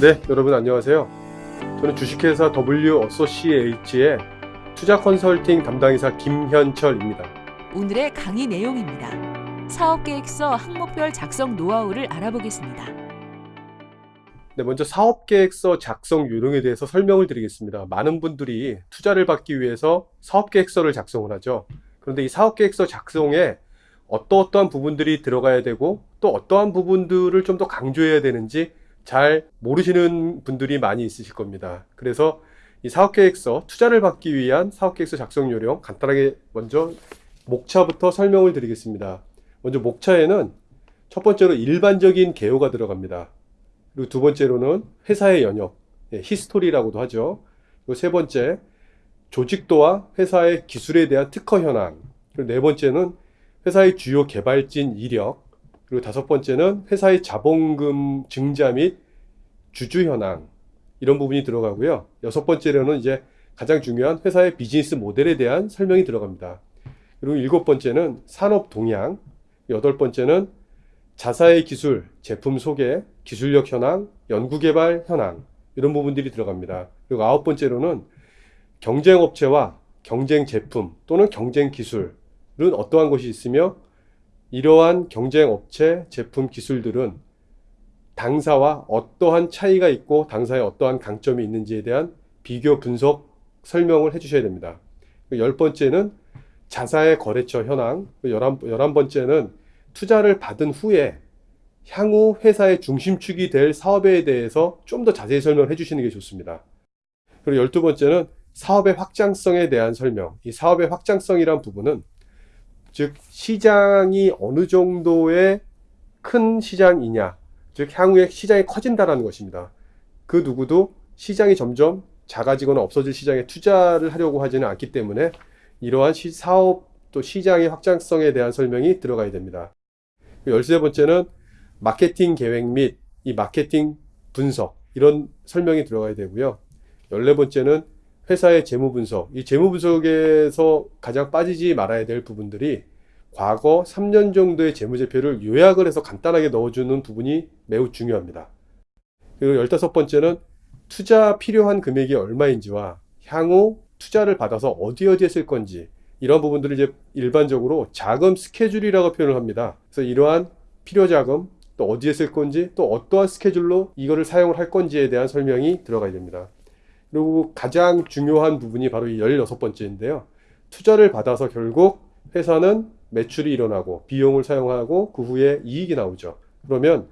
네, 여러분 안녕하세요. 저는 주식회사 W 어소시에이츠의 투자 컨설팅 담당이사 김현철입니다. 오늘의 강의 내용입니다. 사업계획서 항목별 작성 노하우를 알아보겠습니다. 네, 먼저 사업계획서 작성 요령에 대해서 설명을 드리겠습니다. 많은 분들이 투자를 받기 위해서 사업계획서를 작성을 하죠. 그런데 이 사업계획서 작성에 어떠어떠한 부분들이 들어가야 되고 또 어떠한 부분들을 좀 더 강조해야 되는지 잘 모르시는 분들이 많이 있으실 겁니다. 그래서 이 사업계획서, 투자를 받기 위한 사업계획서 작성 요령 간단하게 먼저 목차부터 설명을 드리겠습니다. 먼저 목차에는 첫 번째로 일반적인 개요가 들어갑니다. 그리고 두 번째로는 회사의 연혁, 예, history라고도 하죠. 그리고 세 번째, 조직도와 회사의 기술에 대한 특허 현황. 그리고 네 번째는 회사의 주요 개발진 이력. 그리고 다섯 번째는 회사의 자본금 증자 및 주주 현황. 이런 부분이 들어가고요. 여섯 번째로는 이제 가장 중요한 회사의 비즈니스 모델에 대한 설명이 들어갑니다. 그리고 일곱 번째는 산업 동향. 여덟 번째는 자사의 기술, 제품 소개, 기술력 현황, 연구개발 현황 이런 부분들이 들어갑니다. 그리고 아홉 번째로는 경쟁 업체와 경쟁 제품 또는 경쟁 기술은 어떠한 것이 있으며 이러한 경쟁 업체, 제품, 기술들은 당사와 어떠한 차이가 있고 당사에 어떠한 강점이 있는지에 대한 비교 분석 설명을 해주셔야 됩니다. 열 번째는 자사의 거래처 현황, 열한, 열한 번째는 투자를 받은 후에 향후 회사의 중심축이 될 사업에 대해서 좀 더 자세히 설명을 해주시는 게 좋습니다. 그리고 열두 번째는 사업의 확장성에 대한 설명. 이 사업의 확장성이란 부분은 즉 시장이 어느 정도의 큰 시장이냐 즉 향후에 시장이 커진다라는 것입니다. 그 누구도 시장이 점점 작아지거나 없어질 시장에 투자를 하려고 하지는 않기 때문에 이러한 시, 사업 또 시장의 확장성에 대한 설명이 들어가야 됩니다. 열세 번째는 마케팅 계획 및 이 마케팅 분석 이런 설명이 들어가야 되고요. 열네 번째는 회사의 재무 분석. 이 재무 분석에서 가장 빠지지 말아야 될 부분들이 과거 3년 정도의 재무제표를 요약을 해서 간단하게 넣어주는 부분이 매우 중요합니다. 그리고 15번째는 투자 필요한 금액이 얼마인지와 향후 투자를 받아서 어디 어디에 쓸 건지 이런 부분들을 이제 일반적으로 자금 스케줄이라고 표현을 합니다. 그래서 이러한 필요 자금 또 어디에 쓸 건지 또 어떠한 스케줄로 이거를 사용을 할 건지에 대한 설명이 들어가야 됩니다. 그리고 가장 중요한 부분이 바로 이 16번째인데요. 투자를 받아서 결국 회사는 매출이 일어나고 비용을 사용하고 그 후에 이익이 나오죠. 그러면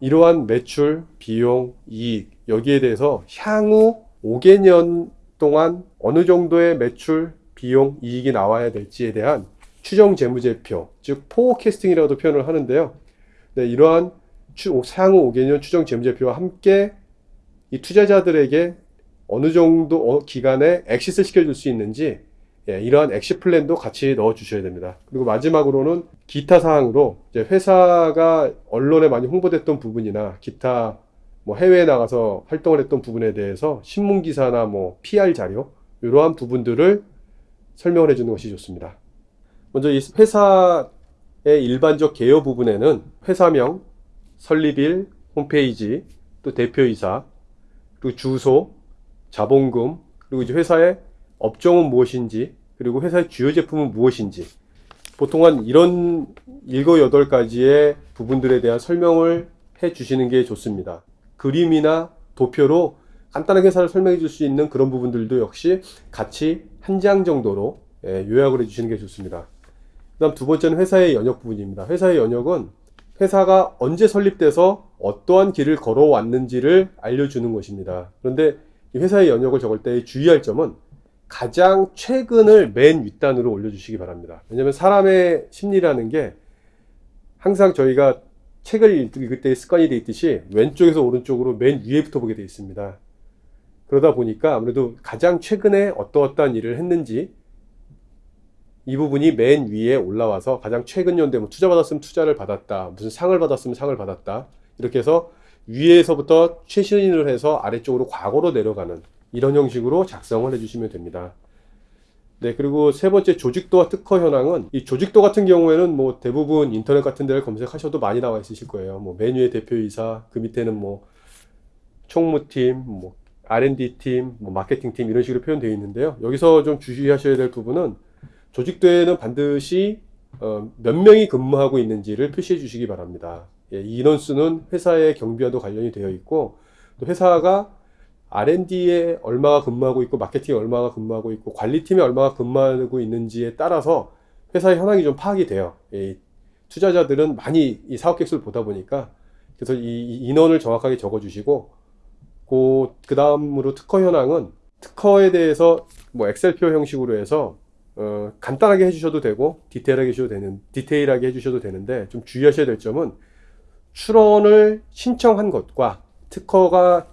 이러한 매출, 비용, 이익 여기에 대해서 향후 5개년 동안 어느 정도의 매출, 비용, 이익이 나와야 될지에 대한 추정 재무제표, 즉 forecasting이라고도 표현을 하는데요. 네, 이러한 향후 5개년 추정 재무제표와 함께 이 투자자들에게 어느 정도 어, 기간에 엑시스 시켜줄 수 있는지 예, 이러한 exit plan도 같이 넣어 주셔야 됩니다. 그리고 마지막으로는 기타 사항으로 회사가 언론에 많이 홍보됐던 부분이나 기타 뭐 해외에 나가서 활동을 했던 부분에 대해서 신문 기사나 뭐 PR 자료 이러한 부분들을 설명을 해주는 것이 좋습니다. 먼저 이 회사의 일반적 개요 부분에는 회사명, 설립일, 홈페이지, 또 대표이사, 그리고 주소, 자본금, 그리고 이제 회사의 업종은 무엇인지, 그리고 회사의 주요 제품은 무엇인지, 보통 한 이런 일곱 여덟 가지의 부분들에 대한 설명을 해 주시는 게 좋습니다. 그림이나 도표로 간단하게 회사를 설명해 줄 수 있는 그런 부분들도 역시 같이 한 장 정도로 예, 요약을 해 주시는 게 좋습니다. 그 다음 두 번째는 회사의 연역 부분입니다. 회사의 연역은 회사가 언제 설립돼서 어떠한 길을 걸어왔는지를 알려주는 것입니다. 그런데 회사의 연역을 적을 때 주의할 점은 가장 최근을 맨 윗단으로 올려주시기 바랍니다. 왜냐하면 사람의 심리라는 게 항상 저희가 책을 읽을 때 습관이 되어 있듯이 왼쪽에서 오른쪽으로 맨 위에부터 보게 되어 있습니다. 그러다 보니까 아무래도 가장 최근에 어떠어떠한 일을 했는지 이 부분이 맨 위에 올라와서 가장 최근 연대 뭐 투자 받았으면 투자를 받았다 무슨 상을 받았으면 상을 받았다 이렇게 해서 위에서부터 최신을 해서 아래쪽으로 과거로 내려가는 이런 형식으로 작성을 해주시면 됩니다. 네, 그리고 세 번째 조직도와 특허 현황은 이 조직도 같은 경우에는 뭐 대부분 인터넷 같은 데를 검색하셔도 많이 나와 있으실 거예요. 뭐 메뉴의 대표이사, 그 밑에는 뭐 총무팀, 뭐 R&D팀, 뭐 마케팅팀 이런 식으로 표현되어 있는데요. 여기서 좀 주의하셔야 될 부분은 조직도에는 반드시 어, 몇 명이 근무하고 있는지를 표시해 주시기 바랍니다. 예, 이 인원수는 회사의 경비와도 관련이 되어 있고 또 회사가 R&D에 얼마가 근무하고 있고 마케팅에 얼마가 근무하고 있고 관리팀에 얼마가 근무하고 있는지에 따라서 회사의 현황이 좀 파악이 돼요. 이 투자자들은 많이 이 사업 계획서를 보다 보니까 그래서 이, 이 인원을 정확하게 적어 주시고 그, 그 다음으로 특허 현황은 특허에 대해서 뭐 엑셀표 형식으로 해서 어, 간단하게 해주셔도 되고 디테일하게 해주셔도 되는 디테일하게 해주셔도 되는데 좀 주의하셔야 될 점은 출원을 신청한 것과 특허가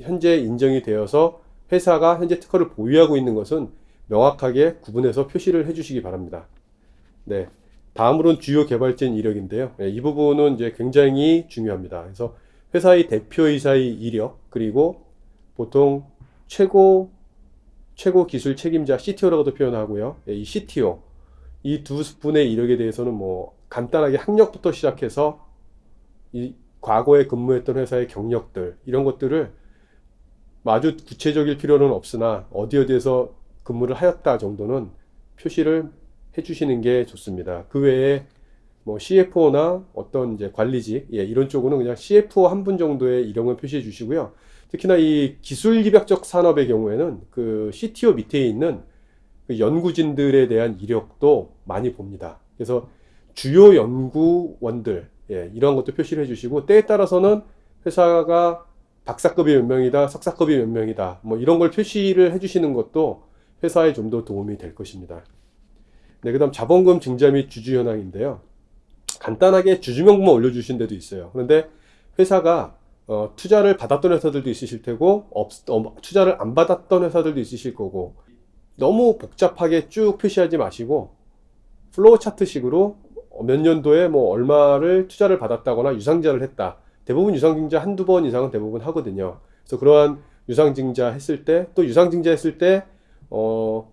현재 인정이 되어서 회사가 현재 특허를 보유하고 있는 것은 명확하게 구분해서 표시를 해주시기 바랍니다. 네. 다음으로는 주요 개발진 이력인데요. 네, 이 부분은 이제 굉장히 중요합니다. 그래서 회사의 대표이사의 이력, 그리고 보통 최고, 최고 기술 책임자 CTO라고도 표현하고요. 네, 이 CTO, 이 두 분의 이력에 대해서는 뭐 간단하게 학력부터 시작해서 이 과거에 근무했던 회사의 경력들, 이런 것들을 아주 구체적일 필요는 없으나 어디 어디에서 근무를 하였다 정도는 표시를 해주시는 게 좋습니다. 그 외에 뭐 CFO나 어떤 이제 관리직 예, 이런 쪽으로는 그냥 CFO 한 분 정도의 이름을 표시해 주시고요. 특히나 이 기술 기벽적 산업의 경우에는 그 CTO 밑에 있는 그 연구진들에 대한 이력도 많이 봅니다. 그래서 주요 연구원들 예, 이런 것도 표시를 해주시고 때에 따라서는 회사가 박사급이 몇 명이다, 석사급이 몇 명이다, 뭐 이런 걸 표시를 해주시는 것도 회사에 좀 더 도움이 될 것입니다. 네, 그 다음 자본금 증자 및 주주 현황인데요. 간단하게 주주명부만 올려주신 데도 있어요. 그런데 회사가 어, 투자를 받았던 회사들도 있으실 테고 없, 어, 투자를 안 받았던 회사들도 있으실 거고 너무 복잡하게 쭉 표시하지 마시고 flow chart식으로 몇 년도에 뭐 얼마를 투자를 받았다거나 유상증자를 했다. 대부분 유상증자 한두 번 이상은 대부분 하거든요. 그래서 그러한 유상증자 했을 때 또 유상증자 했을 때 어,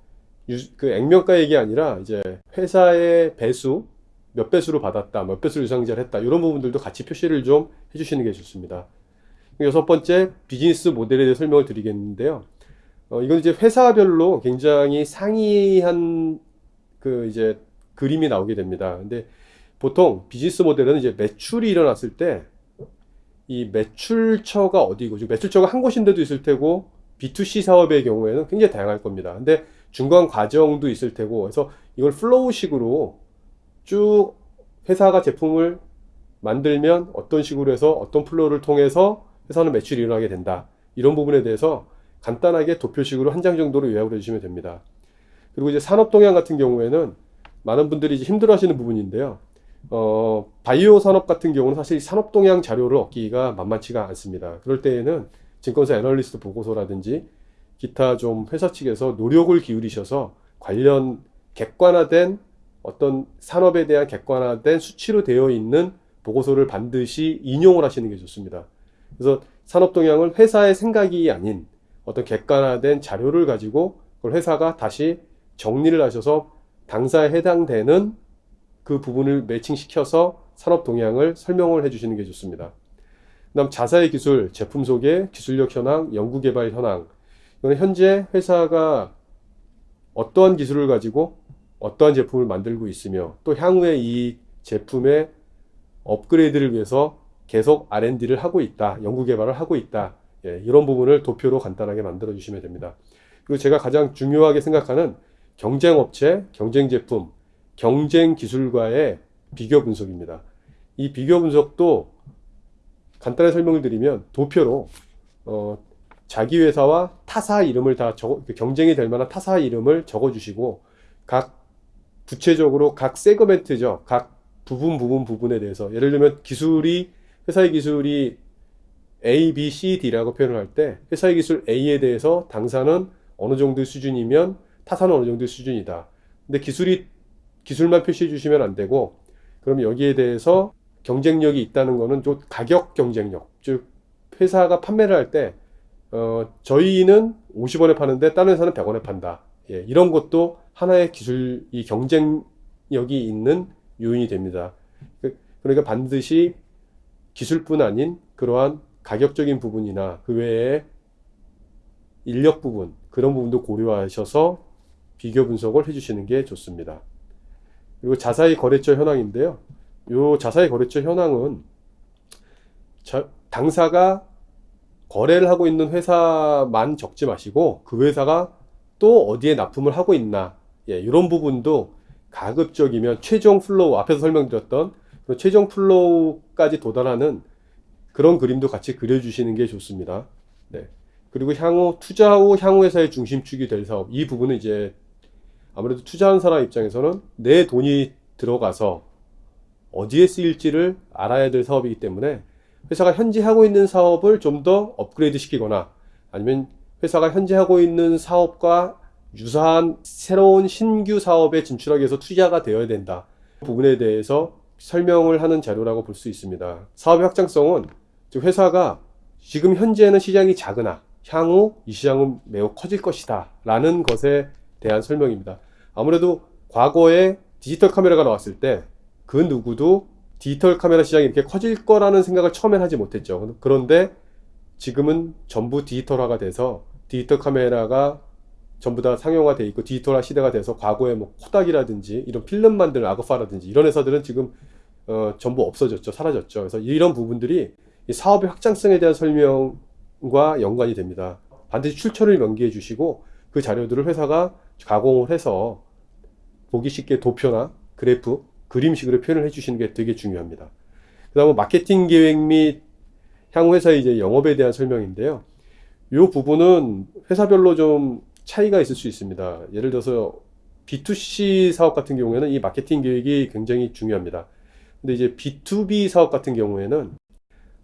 유, 그 액면가 얘기 아니라 이제 회사의 배수 몇 배수로 받았다, 몇 배수로 유상증자를 했다 이런 부분들도 같이 표시를 좀 해주시는 게 좋습니다. 여섯 번째 비즈니스 모델에 대해 설명을 드리겠는데요. 어, 이건 이제 회사별로 굉장히 상이한 그 이제 그림이 나오게 됩니다. 근데 보통 비즈니스 모델은 이제 매출이 일어났을 때 이 매출처가 어디고, 즉 매출처가 한 곳인데도 있을 테고 B2C 사업의 경우에는 굉장히 다양할 겁니다. 근데 중간 과정도 있을 테고, 그래서 이걸 flow식으로 쭉 회사가 제품을 만들면 어떤 식으로 해서 어떤 flow를 통해서 회사는 매출이 일어나게 된다. 이런 부분에 대해서 간단하게 도표식으로 한 장 정도로 요약을 해주시면 됩니다. 그리고 이제 산업 동향 같은 경우에는 많은 분들이 힘들어 하시는 부분인데요. 어, 바이오 산업 같은 경우는 사실 산업 동향 자료를 얻기가 만만치가 않습니다. 그럴 때에는 증권사 애널리스트 보고서라든지 기타 좀 회사 측에서 노력을 기울이셔서 관련 객관화된 어떤 산업에 대한 객관화된 수치로 되어 있는 보고서를 반드시 인용을 하시는 게 좋습니다. 그래서 산업 동향을 회사의 생각이 아닌 어떤 객관화된 자료를 가지고 그걸 회사가 다시 정리를 하셔서 당사에 해당되는 그 부분을 매칭시켜서 산업 동향을 설명을 해주시는 게 좋습니다. 그 다음 자사의 기술, 제품 소개, 기술력 현황, 연구개발 현황. 이건 현재 회사가 어떠한 기술을 가지고 어떠한 제품을 만들고 있으며 또 향후에 이 제품의 업그레이드를 위해서 계속 R&D를 하고 있다, 연구개발을 하고 있다. 예, 이런 부분을 도표로 간단하게 만들어 주시면 됩니다. 그리고 제가 가장 중요하게 생각하는 경쟁업체, 경쟁제품, 경쟁 기술과의 비교 분석입니다. 이 비교 분석도 간단히 설명을 드리면 도표로 어, 자기 회사와 타사 이름을 다 적어 경쟁이 될 만한 타사 이름을 적어 주시고 각 구체적으로 각 세그멘트죠. 각 부분 부분 부분에 대해서 예를 들면 기술이 회사의 기술이 A, B, C, D라고 표현을 할 때 회사의 기술 A에 대해서 당사는 어느 정도의 수준이면 타사는 어느 정도의 수준이다. 근데 기술이 기술만 표시해 주시면 안 되고 그럼 여기에 대해서 경쟁력이 있다는 거는 좀 가격 경쟁력 즉 회사가 판매를 할때 어, 저희는 50원에 파는데 다른 회사는 100원에 판다 예, 이런 것도 하나의 기술 이 경쟁력이 있는 요인이 됩니다 그, 그러니까 반드시 기술뿐 아닌 그러한 가격적인 부분이나 그 외에 인력 부분 그런 부분도 고려하셔서 비교 분석을 해주시는 게 좋습니다. 그리고 자사의 거래처 현황인데요. 이 자사의 거래처 현황은 자- 당사가 거래를 하고 있는 회사만 적지 마시고 그 회사가 또 어디에 납품을 하고 있나 예, 이런 부분도 가급적이면 최종 flow 앞에서 설명드렸던 그 최종 flow까지 도달하는 그런 그림도 같이 그려주시는 게 좋습니다. 네. 그리고 향후 투자 후 향후 회사의 중심축이 될 사업 이 부분은 이제 아무래도 투자하는 사람 입장에서는 내 돈이 들어가서 어디에 쓰일지를 알아야 될 사업이기 때문에 회사가 현재 하고 있는 사업을 좀 더 업그레이드 시키거나 아니면 회사가 현재 하고 있는 사업과 유사한 새로운 신규 사업에 진출하기 위해서 투자가 되어야 된다. 그 부분에 대해서 설명을 하는 자료라고 볼 수 있습니다. 사업의 확장성은 즉 회사가 지금 현재는 시장이 작으나 향후 이 시장은 매우 커질 것이다 라는 것에 대한 설명입니다. 아무래도 과거에 디지털 카메라가 나왔을 때 그 누구도 디지털 카메라 시장이 이렇게 커질 거라는 생각을 처음엔 하지 못했죠. 그런데 지금은 전부 디지털화가 돼서 디지털 카메라가 전부 다 상용화돼 있고 디지털화 시대가 돼서 과거에 뭐 코닥이라든지 이런 필름 만드는 아그파라든지 이런 회사들은 지금 어, 전부 없어졌죠. 사라졌죠. 그래서 이런 부분들이 이 사업의 확장성에 대한 설명과 연관이 됩니다. 반드시 출처를 명기해 주시고 그 자료들을 회사가 가공을 해서 보기 쉽게 도표나 그래프, 그림식으로 표현을 해 주시는 게 되게 중요합니다. 그 다음에 마케팅 계획 및 향후 회사의 이제 영업에 대한 설명인데요. 이 부분은 회사별로 좀 차이가 있을 수 있습니다. 예를 들어서 B2C 사업 같은 경우에는 이 마케팅 계획이 굉장히 중요합니다. 근데 이제 B2B 사업 같은 경우에는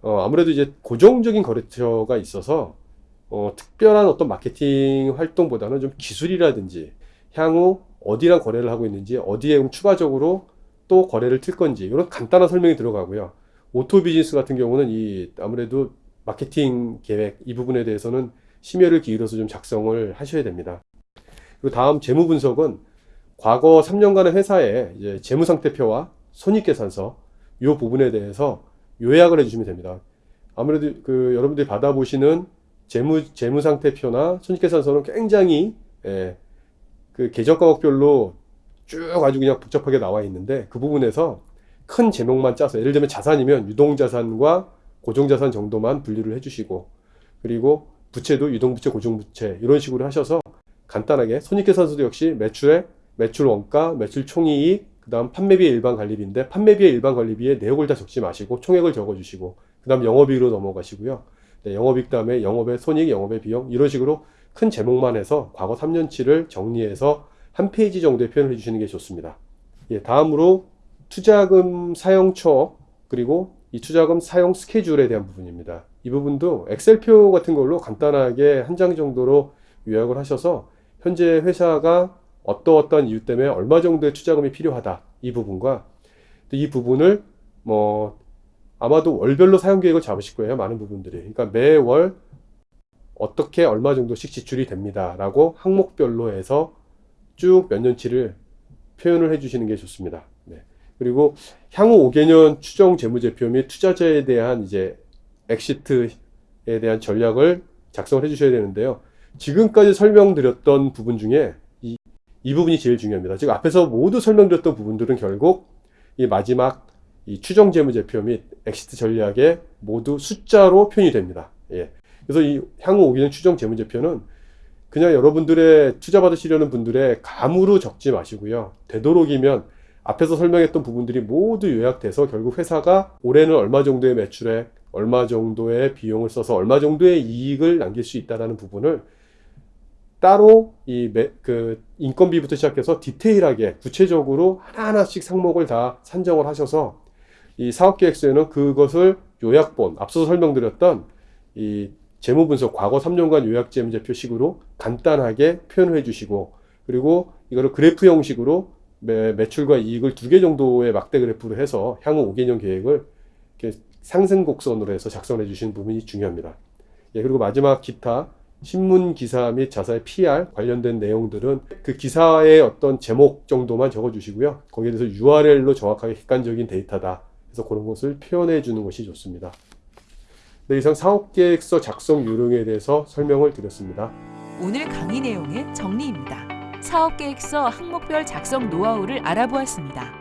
어, 아무래도 이제 고정적인 거래처가 있어서 어, 특별한 어떤 마케팅 활동보다는 좀 기술이라든지 향후 어디랑 거래를 하고 있는지 어디에 추가적으로 또 거래를 틀 건지 이런 간단한 설명이 들어가고요. 오토 비즈니스 같은 경우는 이 아무래도 마케팅 계획 이 부분에 대해서는 심혈을 기울여서 좀 작성을 하셔야 됩니다. 그리고 다음 재무 분석은 과거 3년간의 회사의 이제 재무 상태표와 손익계산서 이 부분에 대해서 요약을 해주시면 됩니다. 아무래도 그 여러분들이 받아보시는 재무 재무 상태표나 손익계산서는 굉장히 예, 그 계정 과목별로 쭉 아주 그냥 복잡하게 나와 있는데 그 부분에서 큰 제목만 짜서 예를 들면 자산이면 유동자산과 고정자산 정도만 분류를 해주시고 그리고 부채도 유동부채, 고정부채 이런 식으로 하셔서 간단하게 손익계산서도 역시 매출액, 매출 원가, 매출 총이익, 그 다음 판매비의 일반 관리비인데 판매비의 일반 관리비에 내역을 다 적지 마시고 총액을 적어주시고 그 다음 영업이익으로 넘어가시고요. 네, 영업이익 다음에 영업의 손익, 영업의 비용 이런 식으로 큰 제목만 해서 과거 3년치를 정리해서 한 페이지 정도의 표현을 해주시는 게 좋습니다. 예, 다음으로 투자금 사용처 그리고 이 투자금 사용 스케줄에 대한 부분입니다. 이 부분도 엑셀표 같은 걸로 간단하게 한 장 정도로 요약을 하셔서 현재 회사가 어떠어떠한 이유 때문에 얼마 정도의 투자금이 필요하다 이 부분과 또이 부분을 뭐 아마도 월별로 사용 계획을 잡으실 거예요 많은 부분들이. 그러니까 매월 어떻게 얼마 정도씩 지출이 됩니다 라고 항목별로 해서 쭉 몇 년치를 표현을 해 주시는 게 좋습니다. 네. 그리고 향후 5개년 추정 재무제표 및 투자자에 대한 이제 exit에 대한 전략을 작성을 해 주셔야 되는데요. 지금까지 설명드렸던 부분 중에 이, 이 부분이 제일 중요합니다. 지금 앞에서 모두 설명드렸던 부분들은 결국 이 마지막 이 추정 재무제표 및 exit 전략에 모두 숫자로 표현이 됩니다 예. 그래서 이 향후 5개년 추정 재무제표는 그냥 여러분들의 투자 받으시려는 분들의 감으로 적지 마시고요. 되도록이면 앞에서 설명했던 부분들이 모두 요약돼서 결국 회사가 올해는 얼마 정도의 매출액, 얼마 정도의 비용을 써서 얼마 정도의 이익을 남길 수 있다는 부분을 따로 이그 인건비부터 시작해서 디테일하게 구체적으로 하나하나씩 상목을 다 산정을 하셔서 이 사업계획서에는 그것을 요약본 앞서서 설명드렸던 이 재무분석 과거 3년간 요약재무제표 식으로 간단하게 표현을 해주시고 그리고 이거를 그래프 형식으로 매, 매출과 이익을 두 개 정도의 막대 그래프로 해서 향후 5개년 계획을 이렇게 상승 곡선으로 해서 작성해 주시는 부분이 중요합니다. 예, 그리고 마지막 기타 신문 기사 및 자사의 PR 관련된 내용들은 그 기사의 어떤 제목 정도만 적어 주시고요. 거기에 대해서 URL로 정확하게 객관적인 데이터다. 그래서 그런 것을 표현해 주는 것이 좋습니다. 네, 이상 사업계획서 작성 요령에 대해서 설명을 드렸습니다. 오늘 강의 내용의 정리입니다. 사업계획서 항목별 작성 노하우를 알아보았습니다.